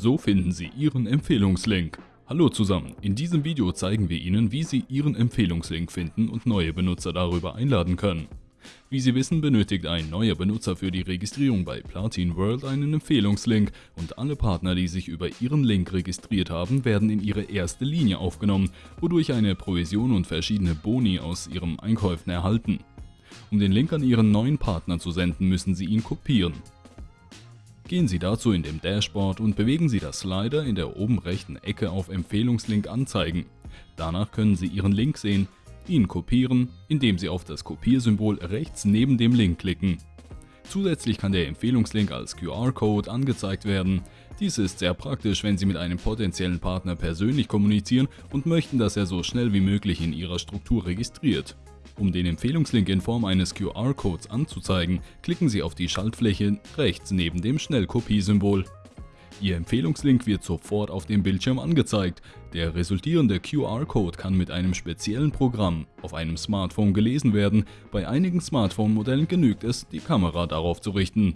So finden Sie Ihren Empfehlungslink. Hallo zusammen, in diesem Video zeigen wir Ihnen, wie Sie Ihren Empfehlungslink finden und neue Benutzer darüber einladen können. Wie Sie wissen, benötigt ein neuer Benutzer für die Registrierung bei Platin World einen Empfehlungslink und alle Partner, die sich über Ihren Link registriert haben, werden in Ihre erste Linie aufgenommen, wodurch eine Provision und verschiedene Boni aus Ihren Einkäufen erhalten. Um den Link an Ihren neuen Partner zu senden, müssen Sie ihn kopieren. Gehen Sie dazu in dem Dashboard und bewegen Sie das Slider in der oben rechten Ecke auf Empfehlungslink anzeigen. Danach können Sie Ihren Link sehen, ihn kopieren, indem Sie auf das Kopiersymbol rechts neben dem Link klicken. Zusätzlich kann der Empfehlungslink als QR-Code angezeigt werden. Dies ist sehr praktisch, wenn Sie mit einem potenziellen Partner persönlich kommunizieren und möchten, dass er so schnell wie möglich in Ihrer Struktur registriert. Um den Empfehlungslink in Form eines QR-Codes anzuzeigen, klicken Sie auf die Schaltfläche rechts neben dem Schnellkopiesymbol. Ihr Empfehlungslink wird sofort auf dem Bildschirm angezeigt. Der resultierende QR-Code kann mit einem speziellen Programm auf einem Smartphone gelesen werden. Bei einigen Smartphone-Modellen genügt es, die Kamera darauf zu richten.